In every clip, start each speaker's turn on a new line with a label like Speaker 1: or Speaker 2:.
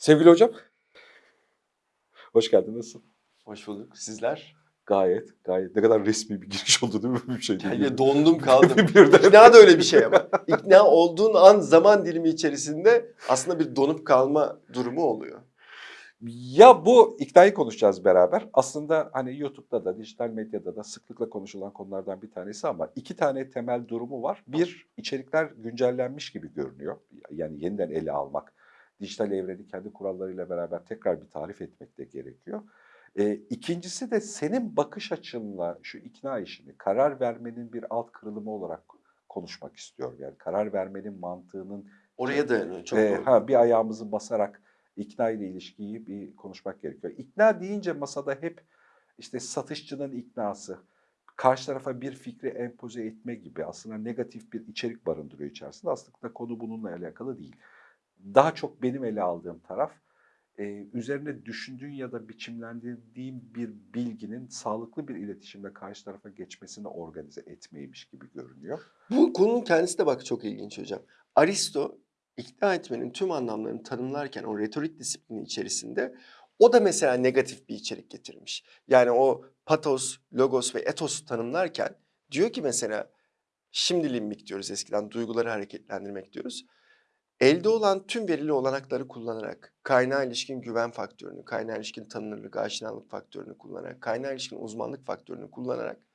Speaker 1: Sevgili hocam. Hoş geldin. Nasılsın?
Speaker 2: Hoş bulduk. Sizler?
Speaker 1: Gayet, gayet. Ne kadar resmi bir giriş oldu değil mi? Bir şey değil.
Speaker 2: Yani dondum kaldım.
Speaker 1: Birden.
Speaker 2: İkna da öyle bir şey ama. İkna olduğun an zaman dilimi içerisinde aslında bir donup kalma durumu oluyor.
Speaker 1: Ya bu iknayı konuşacağız beraber. Aslında hani YouTube'da da, dijital medyada da sıklıkla konuşulan konulardan bir tanesi ama iki tane temel durumu var. Bir, içerikler güncellenmiş gibi görünüyor. Yani yeniden ele almak, dijital evreni kendi kurallarıyla beraber tekrar bir tarif etmek de gerekiyor. Ee, ikincisi de senin bakış açınla şu ikna işini karar vermenin bir alt kırılımı olarak konuşmak istiyorum. Yani karar vermenin mantığının
Speaker 2: Oraya dayanıyor. Çok
Speaker 1: ee,
Speaker 2: doğru.
Speaker 1: ha, bir ayağımızı basarak ikna ile ilişkiyi bir konuşmak gerekiyor. İkna deyince masada hep işte satışçının iknası, karşı tarafa bir fikri empoze etme gibi aslında negatif bir içerik barındırıyor içerisinde. Aslında konu bununla alakalı değil. Daha çok benim ele aldığım taraf e, üzerine düşündüğün ya da biçimlendirdiğin bir bilginin sağlıklı bir iletişimle karşı tarafa geçmesini organize etmeymiş gibi görünüyor.
Speaker 2: Bu konunun kendisi de bak çok ilginç hocam. Aristo ikna etmenin tüm anlamlarını tanımlarken o retorik disiplini içerisinde o da mesela negatif bir içerik getirmiş. Yani o patos, logos ve etos tanımlarken diyor ki mesela şimdi limbik diyoruz eskiden duyguları hareketlendirmek diyoruz. Elde olan tüm verili olanakları kullanarak, kaynağa ilişkin güven faktörünü, kaynağa ilişkin tanınırlık, aşinalık faktörünü kullanarak, kaynağa ilişkin uzmanlık faktörünü kullanarak,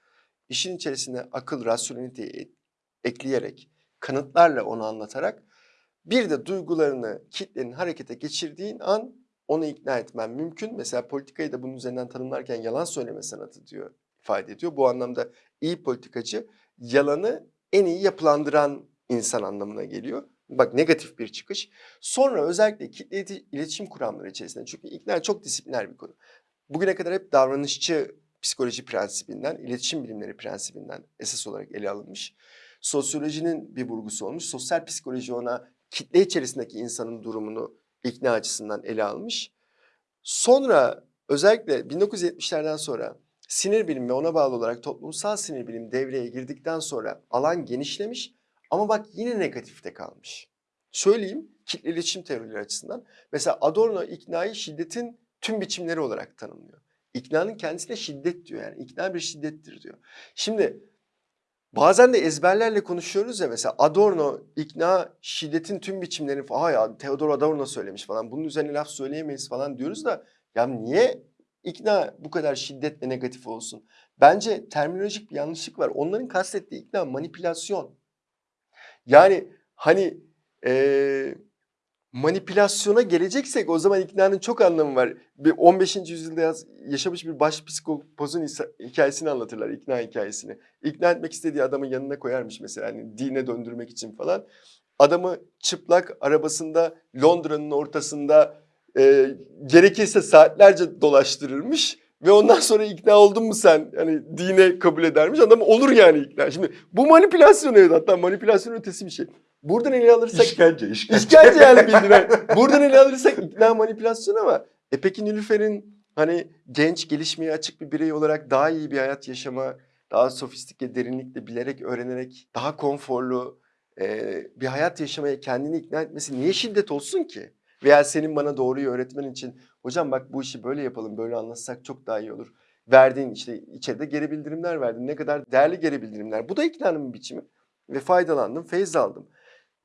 Speaker 2: işin içerisine akıl, rasyoneliteyi ekleyerek, kanıtlarla onu anlatarak, bir de duygularını kitlenin harekete geçirdiğin an onu ikna etmen mümkün. Mesela politikayı da bunun üzerinden tanımlarken yalan söyleme sanatı diyor, ifade ediyor. Bu anlamda iyi politikacı yalanı en iyi yapılandıran insan anlamına geliyor. Bak negatif bir çıkış. Sonra özellikle kitle ileti- iletişim kuramları içerisinde çünkü ikna çok disipliner bir konu. Bugüne kadar hep davranışçı psikoloji prensibinden, iletişim bilimleri prensibinden esas olarak ele alınmış. Sosyolojinin bir vurgusu olmuş. Sosyal psikoloji ona kitle içerisindeki insanın durumunu ikna açısından ele almış. Sonra özellikle 1970'lerden sonra sinir bilimi ve ona bağlı olarak toplumsal sinir bilimi devreye girdikten sonra alan genişlemiş ama bak yine negatifte kalmış. Söyleyeyim kitle iletişim teorileri açısından. Mesela Adorno iknayı şiddetin tüm biçimleri olarak tanımlıyor. İknanın kendisi de şiddet diyor yani. İkna bir şiddettir diyor. Şimdi bazen de ezberlerle konuşuyoruz ya mesela Adorno ikna şiddetin tüm biçimlerini falan ya Theodor Adorno söylemiş falan bunun üzerine laf söyleyemeyiz falan diyoruz da ya niye ikna bu kadar şiddet ve negatif olsun? Bence terminolojik bir yanlışlık var. Onların kastettiği ikna manipülasyon. Yani hani eee, manipülasyona geleceksek o zaman iknanın çok anlamı var. Bir 15. yüzyılda yaşamış bir baş psikopozun hisa- hikayesini anlatırlar, ikna hikayesini. İkna etmek istediği adamın yanına koyarmış mesela hani dine döndürmek için falan. Adamı çıplak arabasında Londra'nın ortasında eee, gerekirse saatlerce dolaştırırmış. Ve ondan sonra ikna oldun mu sen? Hani dine kabul edermiş. Adam olur yani ikna. Şimdi bu manipülasyon evet hatta manipülasyon ötesi bir şey. Buradan ele alırsak
Speaker 1: İşkence, işkence.
Speaker 2: İşkence yani bildiğin. Buradan ele alırsak ikna manipülasyon ama e peki Nilüfer'in hani genç gelişmeye açık bir birey olarak daha iyi bir hayat yaşama, daha sofistike, derinlikle bilerek, öğrenerek, daha konforlu e, bir hayat yaşamaya kendini ikna etmesi niye şiddet olsun ki? Veya senin bana doğruyu öğretmen için hocam bak bu işi böyle yapalım, böyle anlatsak çok daha iyi olur. Verdiğin işte içeride geri bildirimler verdin. Ne kadar değerli geri bildirimler. Bu da iknanın biçimi. Ve faydalandım, feyz aldım.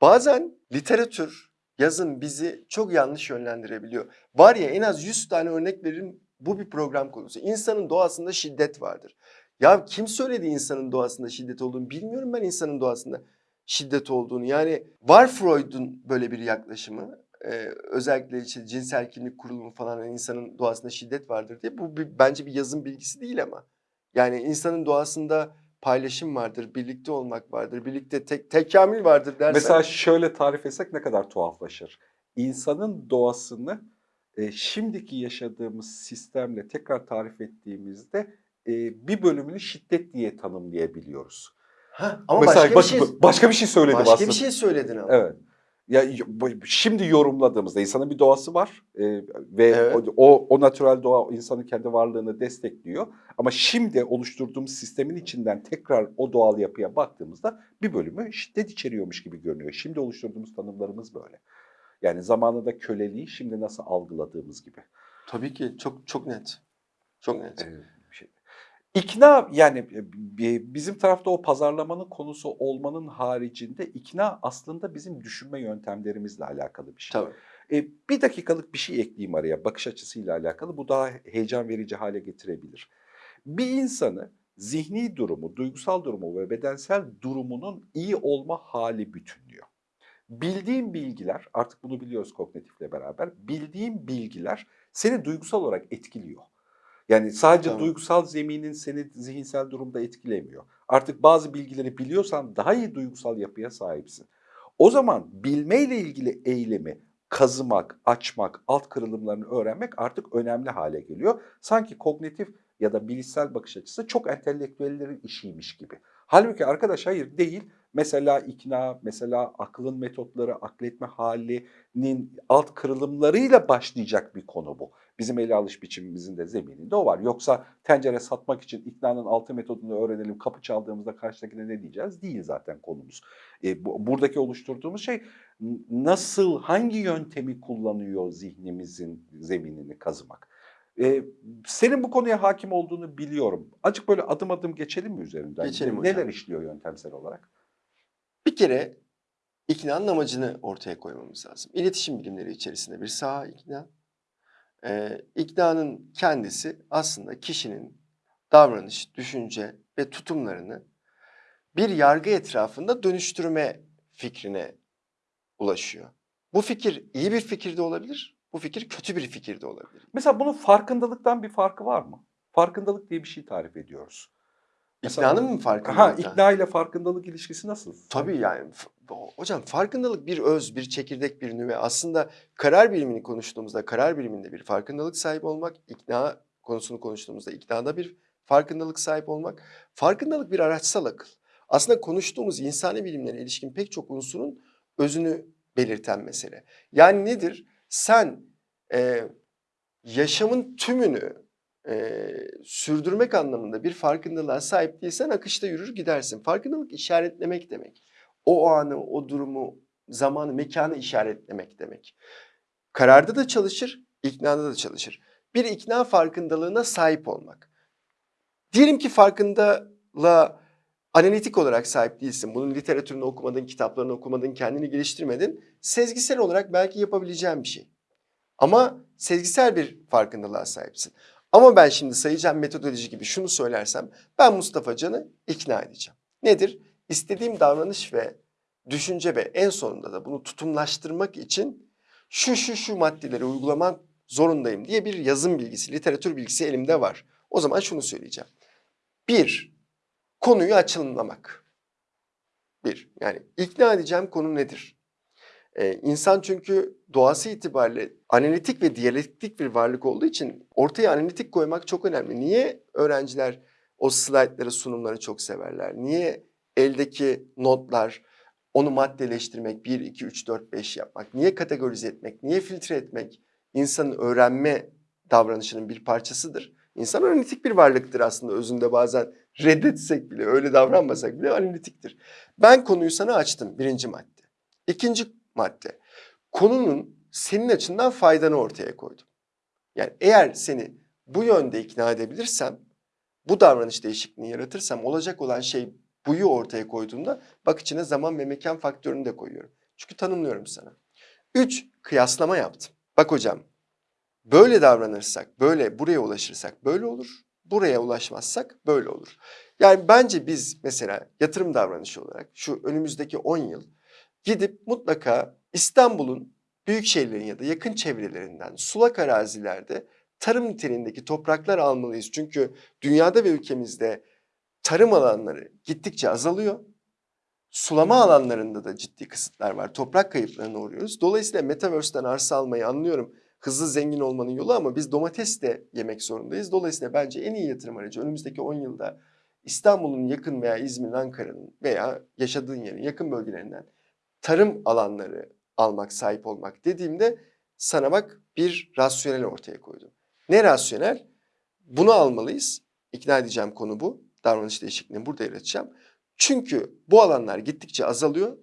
Speaker 2: Bazen literatür, yazın bizi çok yanlış yönlendirebiliyor. Var ya en az 100 tane örnek veririm bu bir program konusu. İnsanın doğasında şiddet vardır. Ya kim söyledi insanın doğasında şiddet olduğunu bilmiyorum ben insanın doğasında şiddet olduğunu. Yani var Freud'un böyle bir yaklaşımı. Ee, özellikle işte cinsel kimlik kurulumu falan insanın doğasında şiddet vardır diye. Bu bir, bence bir yazın bilgisi değil ama. Yani insanın doğasında paylaşım vardır, birlikte olmak vardır, birlikte tek, tekamül vardır dersen.
Speaker 1: Mesela şöyle tarif etsek ne kadar tuhaflaşır. İnsanın doğasını e, şimdiki yaşadığımız sistemle tekrar tarif ettiğimizde e, bir bölümünü şiddet diye tanımlayabiliyoruz.
Speaker 2: Ha, ama
Speaker 1: Mesela
Speaker 2: başka
Speaker 1: bak-
Speaker 2: bir şey
Speaker 1: başka bir şey söyledim
Speaker 2: başka
Speaker 1: aslında.
Speaker 2: bir şey söyledin ama.
Speaker 1: Evet. Ya şimdi yorumladığımızda insanın bir doğası var e, ve
Speaker 2: Evet.
Speaker 1: o, o o natürel doğa insanın kendi varlığını destekliyor. Ama şimdi oluşturduğumuz sistemin içinden tekrar o doğal yapıya baktığımızda bir bölümü şiddet içeriyormuş gibi görünüyor. Şimdi oluşturduğumuz tanımlarımız böyle. Yani zamanında köleliği şimdi nasıl algıladığımız gibi.
Speaker 2: Tabii ki çok çok net. Çok net.
Speaker 1: Şey. İkna yani e, bi- bizim tarafta o pazarlamanın konusu olmanın haricinde ikna aslında bizim düşünme yöntemlerimizle alakalı bir şey.
Speaker 2: Tabii.
Speaker 1: E, bir dakikalık bir şey ekleyeyim araya bakış açısıyla alakalı. Bu daha heyecan verici hale getirebilir. Bir insanı zihni durumu, duygusal durumu ve bedensel durumunun iyi olma hali bütünlüyor. Bildiğin bilgiler, artık bunu biliyoruz kognitifle beraber, bildiğin bilgiler seni duygusal olarak etkiliyor. Yani sadece
Speaker 2: Tamam.
Speaker 1: duygusal zeminin seni zihinsel durumda etkilemiyor. Artık bazı bilgileri biliyorsan daha iyi duygusal yapıya sahipsin. O zaman bilmeyle ilgili eylemi kazımak, açmak, alt kırılımlarını öğrenmek artık önemli hale geliyor. Sanki kognitif ya da bilişsel bakış açısı çok entelektüellerin işiymiş gibi. Halbuki arkadaş hayır değil. Mesela ikna, mesela aklın metotları, akletme halinin alt kırılımlarıyla başlayacak bir konu bu. Bizim ele alış biçimimizin de zemininde o var. Yoksa tencere satmak için iknanın altı metodunu öğrenelim, kapı çaldığımızda karşıdakine ne diyeceğiz? Değil zaten konumuz. E, bu, buradaki oluşturduğumuz şey nasıl, hangi yöntemi kullanıyor zihnimizin zeminini kazımak. E, senin bu konuya hakim olduğunu biliyorum. Azıcık böyle adım adım geçelim mi üzerinden?
Speaker 2: Geçelim hocam.
Speaker 1: Neler işliyor yöntemsel olarak?
Speaker 2: Bir kere iknanın amacını ortaya koymamız lazım. İletişim bilimleri içerisinde bir saha ikna. Ee, iknanın kendisi aslında kişinin davranış, düşünce ve tutumlarını bir yargı etrafında dönüştürme fikrine ulaşıyor. Bu fikir iyi bir fikir de olabilir, bu fikir kötü bir fikir de olabilir.
Speaker 1: Mesela bunun farkındalıktan bir farkı var mı? Farkındalık diye bir şey tarif ediyoruz. Mesela-
Speaker 2: İknanın mı farkında?
Speaker 1: Ha, ikna ile farkındalık ilişkisi nasıl?
Speaker 2: Tabii yani hocam farkındalık bir öz, bir çekirdek, bir nüve. Aslında karar bilimini konuştuğumuzda karar biliminde bir farkındalık sahibi olmak, ikna konusunu konuştuğumuzda iknada bir farkındalık sahip olmak. Farkındalık bir araçsal akıl. Aslında konuştuğumuz insani bilimlere ilişkin pek çok unsurun özünü belirten mesele. Yani nedir? Sen e, yaşamın tümünü e, sürdürmek anlamında bir farkındalığa sahip değilsen akışta yürür gidersin. Farkındalık işaretlemek demek. O anı, o durumu, zamanı, mekanı işaretlemek demek. Kararda da çalışır, iknada da çalışır. Bir ikna farkındalığına sahip olmak. Diyelim ki farkındalığa analitik olarak sahip değilsin. Bunun literatürünü okumadın, kitaplarını okumadın, kendini geliştirmedin. Sezgisel olarak belki yapabileceğin bir şey. Ama sezgisel bir farkındalığa sahipsin. Ama ben şimdi sayacağım metodoloji gibi şunu söylersem ben Mustafa Can'ı ikna edeceğim. Nedir? İstediğim davranış ve düşünce ve en sonunda da bunu tutumlaştırmak için şu şu şu maddeleri uygulamak zorundayım diye bir yazım bilgisi, literatür bilgisi elimde var. O zaman şunu söyleyeceğim. Bir, konuyu açılımlamak. Bir, yani ikna edeceğim konu nedir? Ee, insan çünkü doğası itibariyle analitik ve diyalektik bir varlık olduğu için ortaya analitik koymak çok önemli. Niye öğrenciler o slaytları, sunumları çok severler? Niye eldeki notlar, onu maddeleştirmek, 1, 2, 3, 4, 5 yapmak, niye kategorize etmek, niye filtre etmek insanın öğrenme davranışının bir parçasıdır. İnsan analitik bir varlıktır aslında özünde bazen reddetsek bile, öyle davranmasak bile analitiktir. Ben konuyu sana açtım birinci madde. İkinci madde, konunun senin açından faydanı ortaya koydum. Yani eğer seni bu yönde ikna edebilirsem, bu davranış değişikliğini yaratırsam olacak olan şey buyu ortaya koyduğumda bak içine zaman ve mekan faktörünü de koyuyorum. Çünkü tanımlıyorum sana. Üç, kıyaslama yaptım. Bak hocam, böyle davranırsak, böyle buraya ulaşırsak böyle olur. Buraya ulaşmazsak böyle olur. Yani bence biz mesela yatırım davranışı olarak şu önümüzdeki 10 yıl gidip mutlaka İstanbul'un büyük şehirlerin ya da yakın çevrelerinden sulak arazilerde tarım niteliğindeki topraklar almalıyız. Çünkü dünyada ve ülkemizde tarım alanları gittikçe azalıyor. Sulama alanlarında da ciddi kısıtlar var. Toprak kayıplarına uğruyoruz. Dolayısıyla Metaverse'den arsa almayı anlıyorum. Hızlı zengin olmanın yolu ama biz domates de yemek zorundayız. Dolayısıyla bence en iyi yatırım aracı önümüzdeki 10 yılda İstanbul'un yakın veya İzmir'in, Ankara'nın veya yaşadığın yerin yakın bölgelerinden tarım alanları almak, sahip olmak dediğimde sana bak bir rasyonel ortaya koydum. Ne rasyonel? Bunu almalıyız. İkna edeceğim konu bu. Davranış değişikliğini burada yaratacağım. Çünkü bu alanlar gittikçe azalıyor.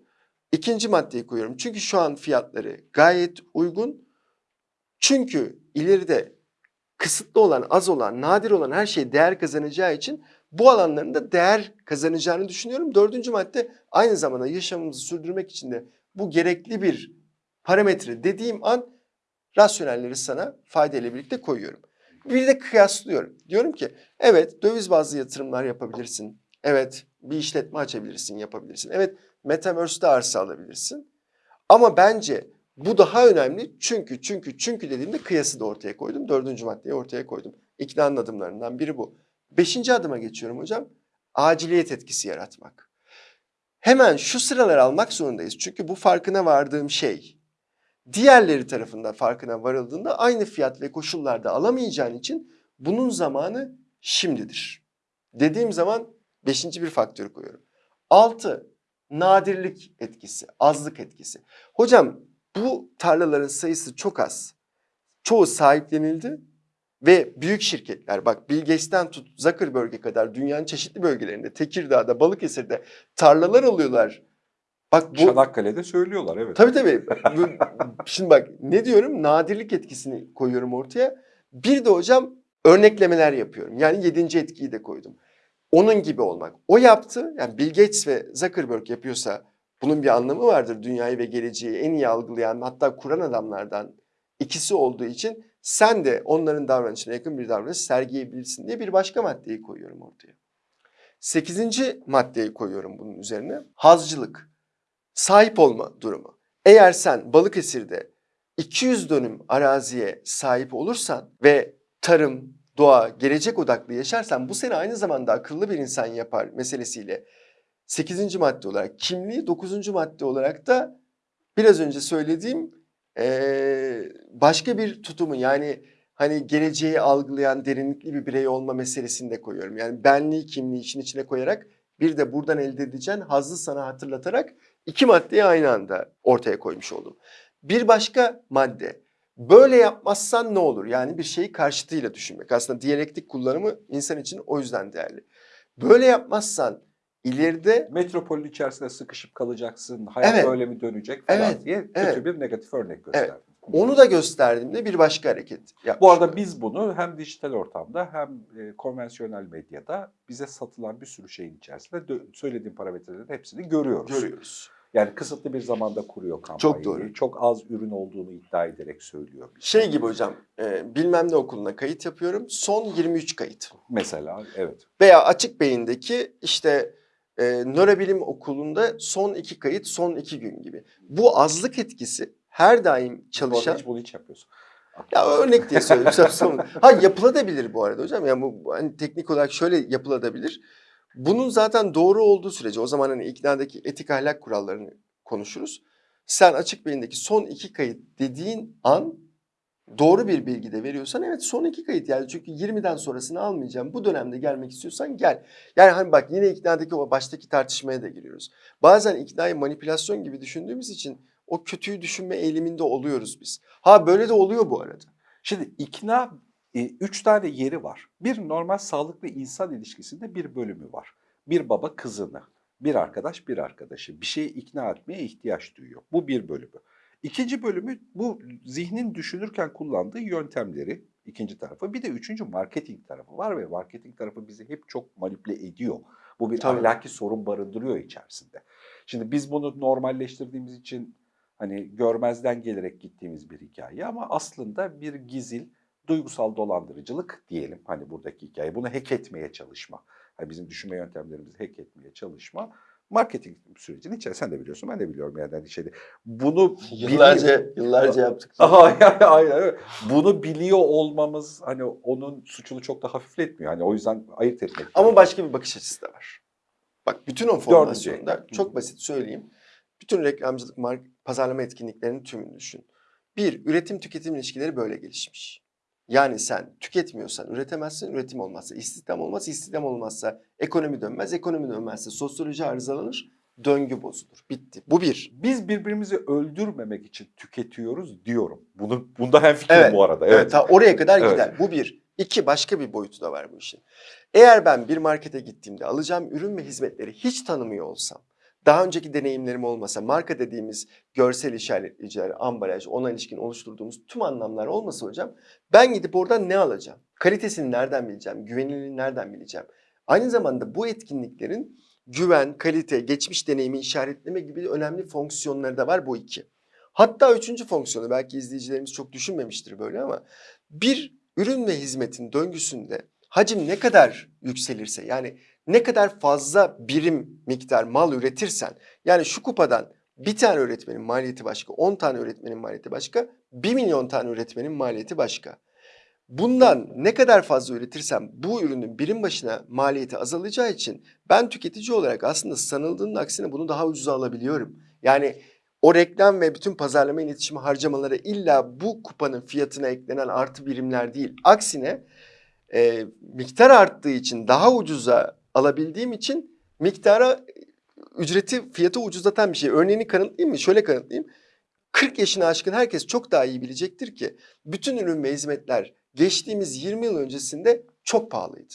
Speaker 2: İkinci maddeyi koyuyorum. Çünkü şu an fiyatları gayet uygun. Çünkü ileride kısıtlı olan, az olan, nadir olan her şey değer kazanacağı için bu alanların da değer kazanacağını düşünüyorum. Dördüncü madde aynı zamanda yaşamımızı sürdürmek için de bu gerekli bir parametre dediğim an rasyonelleri sana faydayla birlikte koyuyorum. Bir de kıyaslıyorum. Diyorum ki evet döviz bazlı yatırımlar yapabilirsin. Evet bir işletme açabilirsin, yapabilirsin. Evet Metaverse'de arsa alabilirsin. Ama bence bu daha önemli çünkü çünkü çünkü dediğimde kıyası da ortaya koydum. Dördüncü maddeyi ortaya koydum. İknanın adımlarından biri bu. Beşinci adıma geçiyorum hocam. Aciliyet etkisi yaratmak. Hemen şu sıralar almak zorundayız. Çünkü bu farkına vardığım şey. Diğerleri tarafından farkına varıldığında aynı fiyat ve koşullarda alamayacağın için bunun zamanı şimdidir. Dediğim zaman beşinci bir faktörü koyuyorum. Altı, nadirlik etkisi, azlık etkisi. Hocam bu tarlaların sayısı çok az. Çoğu sahiplenildi ve büyük şirketler bak Bill Gates'ten tut Zuckerberg'e kadar dünyanın çeşitli bölgelerinde Tekirdağ'da, Balıkesir'de tarlalar alıyorlar. Bak bu
Speaker 1: Çanakkale'de söylüyorlar evet.
Speaker 2: Tabii tabii. Şimdi bak ne diyorum? Nadirlik etkisini koyuyorum ortaya. Bir de hocam örneklemeler yapıyorum. Yani yedinci etkiyi de koydum. Onun gibi olmak. O yaptı. Yani Bill Gates ve Zuckerberg yapıyorsa bunun bir anlamı vardır. Dünyayı ve geleceği en iyi algılayan hatta kuran adamlardan ikisi olduğu için sen de onların davranışına yakın bir davranış sergileyebilirsin diye bir başka maddeyi koyuyorum ortaya. Sekizinci maddeyi koyuyorum bunun üzerine. Hazcılık sahip olma durumu. Eğer sen Balıkesir'de 200 dönüm araziye sahip olursan ve tarım, doğa, gelecek odaklı yaşarsan bu seni aynı zamanda akıllı bir insan yapar meselesiyle 8. madde olarak kimliği 9. madde olarak da biraz önce söylediğim eee, başka bir tutumu yani hani geleceği algılayan derinlikli bir birey olma meselesini de koyuyorum. Yani benliği kimliği için içine koyarak bir de buradan elde edeceğin hazzı sana hatırlatarak iki maddeyi aynı anda ortaya koymuş oldum. Bir başka madde böyle yapmazsan ne olur? Yani bir şeyi karşıtıyla düşünmek. Aslında diyalektik kullanımı insan için o yüzden değerli. Böyle yapmazsan ileride
Speaker 1: Metropolün içerisinde sıkışıp kalacaksın, hayat
Speaker 2: Evet.
Speaker 1: böyle mi dönecek falan
Speaker 2: Evet,
Speaker 1: diye kötü
Speaker 2: evet.
Speaker 1: bir negatif örnek gösterdim.
Speaker 2: onu da gösterdiğimde bir başka hareket yapmış.
Speaker 1: Bu arada biz bunu hem dijital ortamda hem e, konvansiyonel medyada bize satılan bir sürü şeyin içerisinde söylediğim parametrelerin hepsini görüyoruz.
Speaker 2: görüyoruz.
Speaker 1: Yani kısıtlı bir zamanda kuruyor kampanyayı.
Speaker 2: Çok doğru.
Speaker 1: Çok az ürün olduğunu iddia ederek söylüyor. bize.
Speaker 2: Şey gibi hocam e, bilmem ne okuluna kayıt yapıyorum son 23 kayıt.
Speaker 1: Mesela evet.
Speaker 2: Veya açık beyindeki işte e, nörobilim okulunda son iki kayıt son iki gün gibi. Bu azlık etkisi her daim çalışan
Speaker 1: hiç bunu hiç yapıyorsun.
Speaker 2: Ya örnek diye söylüyorum. Ha yapılabilir bu arada hocam. Yani bu hani teknik olarak şöyle yapılabilir. Bunun zaten doğru olduğu sürece o zaman hani iknadaki etik ahlak kurallarını konuşuruz. Sen açık beyindeki son iki kayıt dediğin an doğru bir bilgi de veriyorsan evet son iki kayıt yani çünkü 20'den sonrasını almayacağım. Bu dönemde gelmek istiyorsan gel. Yani hani bak yine iknadaki o baştaki tartışmaya da giriyoruz. Bazen iknayı manipülasyon gibi düşündüğümüz için o kötüyü düşünme eğiliminde oluyoruz biz. Ha böyle de oluyor bu arada.
Speaker 1: Şimdi ikna e, üç tane yeri var. Bir normal sağlıklı insan ilişkisinde bir bölümü var. Bir baba kızını, bir arkadaş bir arkadaşı bir şeye ikna etmeye ihtiyaç duyuyor. Bu bir bölümü. İkinci bölümü bu zihnin düşünürken kullandığı yöntemleri ikinci tarafı. Bir de üçüncü marketing tarafı var ve marketing tarafı bizi hep çok manipüle ediyor. Bu bir
Speaker 2: Tabii.
Speaker 1: ahlaki sorun barındırıyor içerisinde. Şimdi biz bunu normalleştirdiğimiz için hani görmezden gelerek gittiğimiz bir hikaye ama aslında bir gizil, duygusal dolandırıcılık diyelim hani buradaki hikaye. Bunu hack etmeye çalışma. Hani bizim düşünme yöntemlerimizi hack etmeye çalışma. Marketing sürecinin içerisinde sen de biliyorsun ben de biliyorum yani hani şeyde. Bunu
Speaker 2: Yıllarca yıllarca yaptık.
Speaker 1: Aynen, aynen. Bunu biliyor olmamız hani onun suçunu çok da hafifletmiyor. Hani o yüzden ayırt etmek.
Speaker 2: Ama
Speaker 1: lazım.
Speaker 2: başka bir bakış açısı da var. Bak bütün o formasyonda
Speaker 1: ekran.
Speaker 2: çok basit söyleyeyim. Bütün reklamcılık, mark, pazarlama etkinliklerinin tümünü düşün. Bir, üretim tüketim ilişkileri böyle gelişmiş. Yani sen tüketmiyorsan üretemezsin, üretim olmazsa istihdam olmaz, istihdam olmazsa ekonomi dönmez, ekonomi dönmezse sosyoloji arızalanır, döngü bozulur. Bitti. Bu bir.
Speaker 1: biz birbirimizi öldürmemek için tüketiyoruz diyorum. Bunu bunda hem fikrim
Speaker 2: Evet,
Speaker 1: bu arada.
Speaker 2: Evet,
Speaker 1: Evet.
Speaker 2: ta oraya kadar
Speaker 1: Evet.
Speaker 2: gider. Bu bir. İki, başka bir boyutu da var bu işin. Eğer ben bir markete gittiğimde alacağım ürün ve hizmetleri hiç tanımıyor olsam, daha önceki deneyimlerim olmasa, marka dediğimiz görsel işaretleyiciler, ambalaj, ona ilişkin oluşturduğumuz tüm anlamlar olmasa hocam ben gidip oradan ne alacağım? Kalitesini nereden bileceğim? Güvenilirliğini nereden bileceğim? Aynı zamanda bu etkinliklerin güven, kalite, geçmiş deneyimi işaretleme gibi önemli fonksiyonları da var bu iki. Hatta üçüncü fonksiyonu belki izleyicilerimiz çok düşünmemiştir böyle ama bir ürün ve hizmetin döngüsünde hacim ne kadar yükselirse yani ne kadar fazla birim miktar mal üretirsen yani şu kupadan bir tane öğretmenin maliyeti başka, 10 tane öğretmenin maliyeti başka, 1 milyon tane öğretmenin maliyeti başka. Bundan ne kadar fazla üretirsem bu ürünün birim başına maliyeti azalacağı için ben tüketici olarak aslında sanıldığının aksine bunu daha ucuza alabiliyorum. Yani o reklam ve bütün pazarlama iletişimi harcamaları illa bu kupanın fiyatına eklenen artı birimler değil. Aksine e, miktar arttığı için daha ucuza alabildiğim için miktara ücreti fiyatı ucuzlatan bir şey. Örneğini kanıtlayayım mı? Şöyle kanıtlayayım. 40 yaşına aşkın herkes çok daha iyi bilecektir ki bütün ürün ve hizmetler geçtiğimiz 20 yıl öncesinde çok pahalıydı.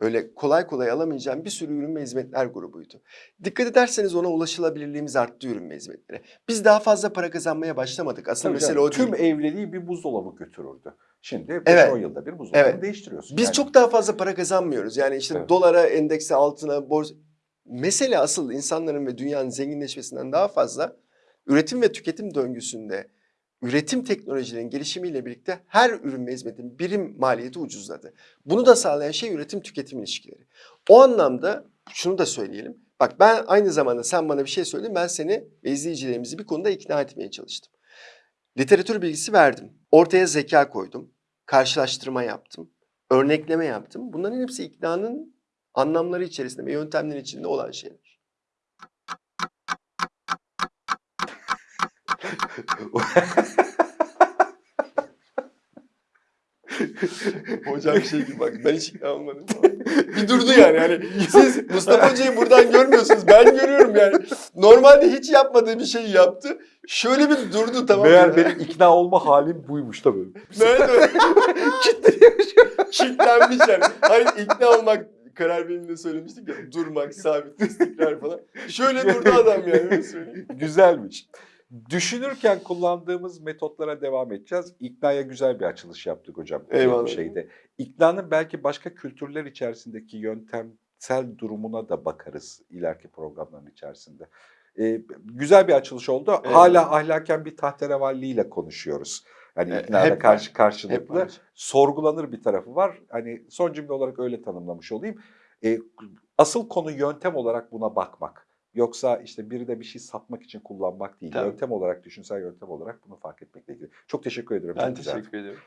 Speaker 2: Öyle kolay kolay alamayacağım bir sürü ürün ve hizmetler grubuydu. Dikkat ederseniz ona ulaşılabilirliğimiz arttı ürün ve hizmetlere. Biz daha fazla para kazanmaya başlamadık. Aslında
Speaker 1: Tabii
Speaker 2: mesele
Speaker 1: canım,
Speaker 2: o değil.
Speaker 1: Tüm evliliği bir buzdolabı götürürdü. Şimdi 5-10
Speaker 2: Evet.
Speaker 1: yılda bir buzdolabını
Speaker 2: Evet.
Speaker 1: değiştiriyorsun.
Speaker 2: Biz
Speaker 1: Yani
Speaker 2: çok daha fazla para kazanmıyoruz. Yani işte
Speaker 1: Evet.
Speaker 2: dolara, endekse, altına, borsa... Mesele asıl insanların ve dünyanın zenginleşmesinden daha fazla üretim ve tüketim döngüsünde üretim teknolojilerinin gelişimiyle birlikte her ürün ve hizmetin birim maliyeti ucuzladı. Bunu da sağlayan şey üretim tüketim ilişkileri. O anlamda şunu da söyleyelim. Bak ben aynı zamanda sen bana bir şey söyledin ben seni ve izleyicilerimizi bir konuda ikna etmeye çalıştım. Literatür bilgisi verdim. Ortaya zeka koydum. Karşılaştırma yaptım. Örnekleme yaptım. Bunların hepsi iknanın anlamları içerisinde ve yöntemleri içinde olan şeyler. Hocam şey gibi bak ben hiç ikna olmadım. bir durdu yani. yani siz Mustafa Hoca'yı buradan görmüyorsunuz. Ben görüyorum yani. Normalde hiç yapmadığı bir şeyi yaptı. Şöyle bir durdu tamam mı?
Speaker 1: Meğer benim ikna olma halim buymuş da böyle.
Speaker 2: Nerede? Kitlenmiş yani. Hani ikna olmak karar veriminde söylemiştik ya. Durmak, sabit, istikrar falan. Şöyle durdu adam yani. öyle söyleyeyim.
Speaker 1: Güzelmiş. Düşünürken kullandığımız metotlara devam edeceğiz. İknaya güzel bir açılış yaptık hocam.
Speaker 2: Eyvallah.
Speaker 1: Bir şeyde. İknanın belki başka kültürler içerisindeki yöntemsel durumuna da bakarız ileriki programların içerisinde. Ee, güzel bir açılış oldu.
Speaker 2: Eyvallah.
Speaker 1: Hala ahlaken bir tahterevalliyle konuşuyoruz. Hani
Speaker 2: E,
Speaker 1: iknada
Speaker 2: hep
Speaker 1: karşı karşılıklı
Speaker 2: Hep var.
Speaker 1: sorgulanır bir tarafı var. Hani son cümle olarak öyle tanımlamış olayım. E, asıl konu yöntem olarak buna bakmak. Yoksa işte biri de bir şey satmak için kullanmak değil.
Speaker 2: Tabii.
Speaker 1: Yöntem olarak, düşünsel yöntem olarak bunu fark etmekle ilgili. Çok teşekkür ediyorum.
Speaker 2: Ben
Speaker 1: Çok güzeldi.
Speaker 2: teşekkür ediyorum.